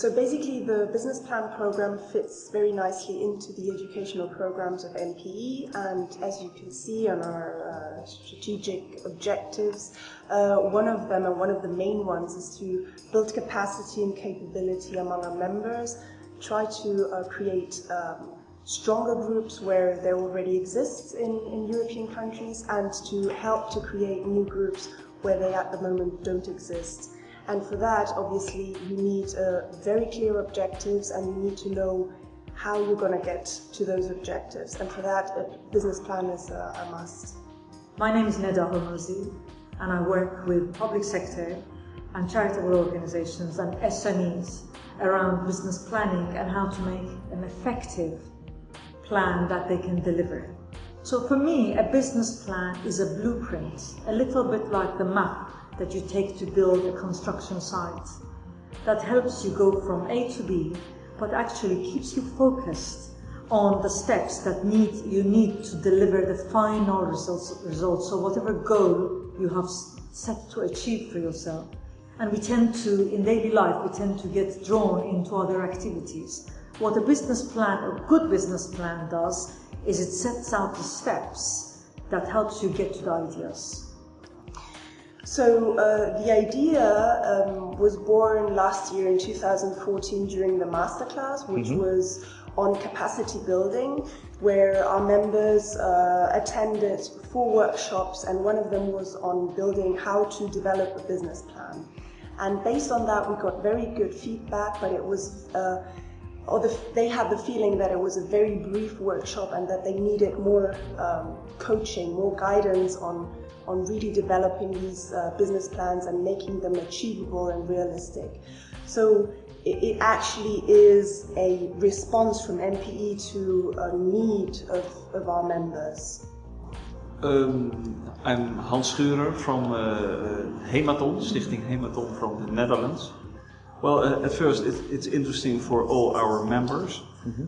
So basically the business plan program fits very nicely into the educational programs of MPE and as you can see on our uh, strategic objectives, uh, one of them and one of the main ones is to build capacity and capability among our members, try to uh, create um, stronger groups where there already exists in, in European countries and to help to create new groups where they at the moment don't exist. And for that, obviously, you need uh, very clear objectives and you need to know how you're going to get to those objectives. And for that, a business plan is a, a must. My name is Neda Hormozi and I work with public sector and charitable organizations and SMEs around business planning and how to make an effective plan that they can deliver. So for me, a business plan is a blueprint, a little bit like the map that you take to build a construction site that helps you go from A to B, but actually keeps you focused on the steps that need you need to deliver the final results, results. So whatever goal you have set to achieve for yourself. And we tend to, in daily life, we tend to get drawn into other activities. What a business plan, a good business plan does, is it sets out the steps that helps you get to the ideas. So uh, the idea um, was born last year in 2014 during the masterclass, which mm -hmm. was on capacity building, where our members uh, attended four workshops, and one of them was on building how to develop a business plan. And based on that, we got very good feedback, but it was uh, or the, they had the feeling that it was a very brief workshop and that they needed more um, coaching, more guidance on, on really developing these uh, business plans and making them achievable and realistic. So it, actually is a response from MPE to a need of, of our members. Um, I'm Hans Schurer from uh, Hematon, Stichting Hematon from the Netherlands. Well, uh, at first it, it's interesting for all our members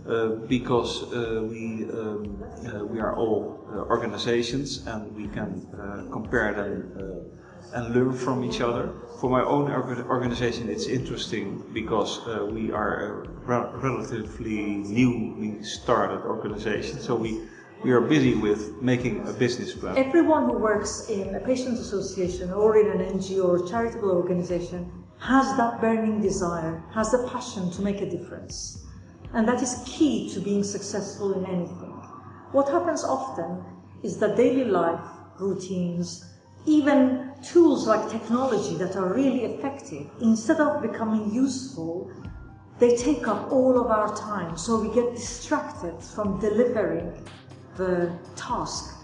uh, because uh, we um, uh, we are all uh, organizations and we can compare them and learn from each other. For my own organization, it's interesting because we are a re relatively newly started organization, so we we are busy with making a business plan. Everyone who works in a patient association or in an NGO or charitable organization has that burning desire, has the passion to make a difference. And that is key to being successful in anything. What happens often is that daily life, routines, even tools like technology that are really effective, instead of becoming useful, they take up all of our time. So we get distracted from delivering the task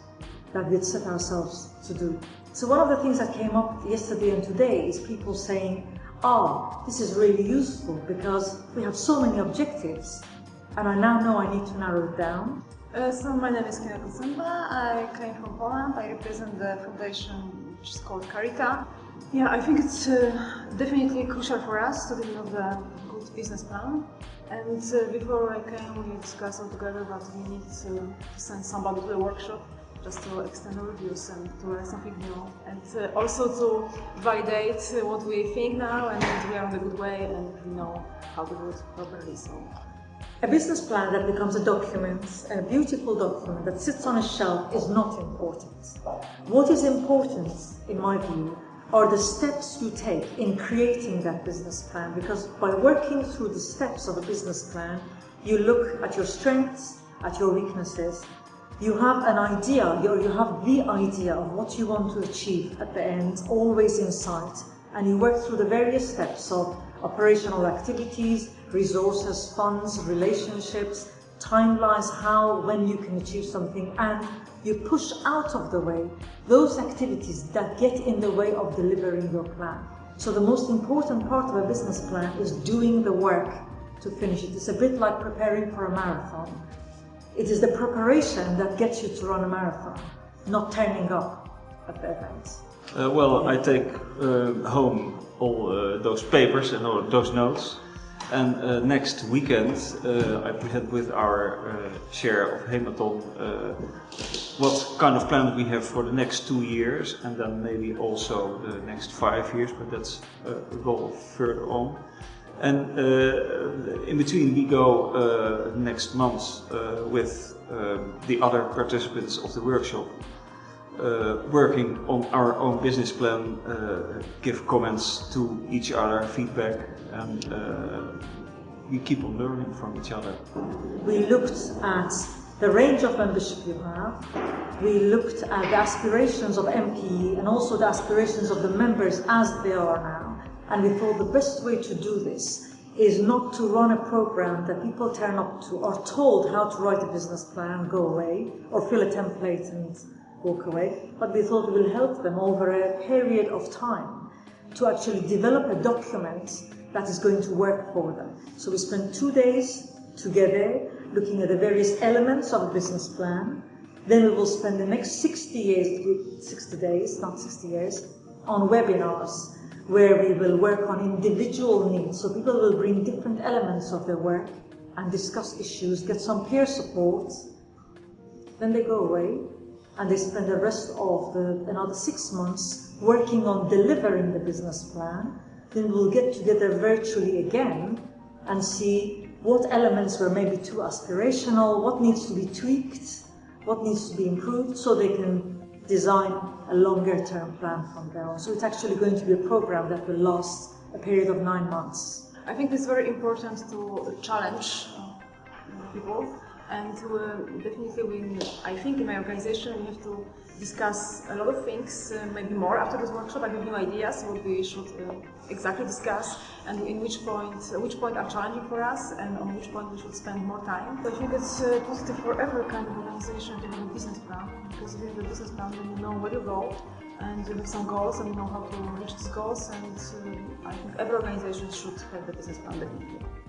that we'd set ourselves to do. So one of the things that came up yesterday and today is people saying, oh, this is really useful because we have so many objectives and I now know I need to narrow it down. Uh, so my name is Kina Simba. I came from Poland. I represent the foundation which is called Carita. Yeah, I think it's uh, definitely crucial for us to develop a good business plan. And uh, before I came, we discussed all together that we need to send somebody to the workshop just to extend our views and to learn something new. And uh, also to validate what we think now and that we are on the good way and we know how to do it properly. So. A business plan that becomes a document, a beautiful document that sits on a shelf is not important. What is important, in my view, are the steps you take in creating that business plan because by working through the steps of a business plan, you look at your strengths, at your weaknesses, you have an idea, you, you have the idea of what you want to achieve at the end, always in sight, and you work through the various steps of operational activities, resources, funds, relationships, timelines, how, when you can achieve something, and you push out of the way those activities that get in the way of delivering your plan. So the most important part of a business plan is doing the work to finish it. It's a bit like preparing for a marathon. It is the preparation that gets you to run a marathon, not turning up at the events. Uh, well, I take uh, home all uh, those papers and all those notes. And uh, next weekend, uh, I present with our uh, share of Hematon what kind of plan we have for the next two years and then maybe also the next five years, but that's a goal further on. And uh, in between, we go uh, next month uh, with uh, the other participants of the workshop, uh, working on our own business plan, uh, give comments to each other, feedback, and we keep on learning from each other. We looked at the range of membership you have. We looked at the aspirations of MPE and also the aspirations of the members as they are now. And we thought the best way to do this is not to run a program that people turn up to or told how to write a business plan, go away, or fill a template and walk away, but we thought we will help them over a period of time to actually develop a document that is going to work for them. So we spent two days together looking at the various elements of a business plan. Then we will spend the next 60 years, 60 days, not 60 years, on webinars where we will work on individual needs. So people will bring different elements of their work and discuss issues, get some peer support. Then they go away and they spend the rest of the, another six months working on delivering the business plan. Then we'll get together virtually again and see what elements were maybe too aspirational, what needs to be tweaked, what needs to be improved so they can design a longer term plan from there on. So it's actually going to be a program that will last a period of nine months. I think it's very important to challenge uh, people and uh, definitely we, I think in my organization we have to discuss a lot of things, uh, maybe more after this workshop. I have new ideas what we should uh, exactly discuss and in which point, uh, which point are challenging for us and on which point we should spend more time. I think it's uh, positive for every kind of organization to have a business plan because if you have a business plan then you know where you go and you have some goals and you know how to reach these goals and uh, I think every organization should have a business plan definitely.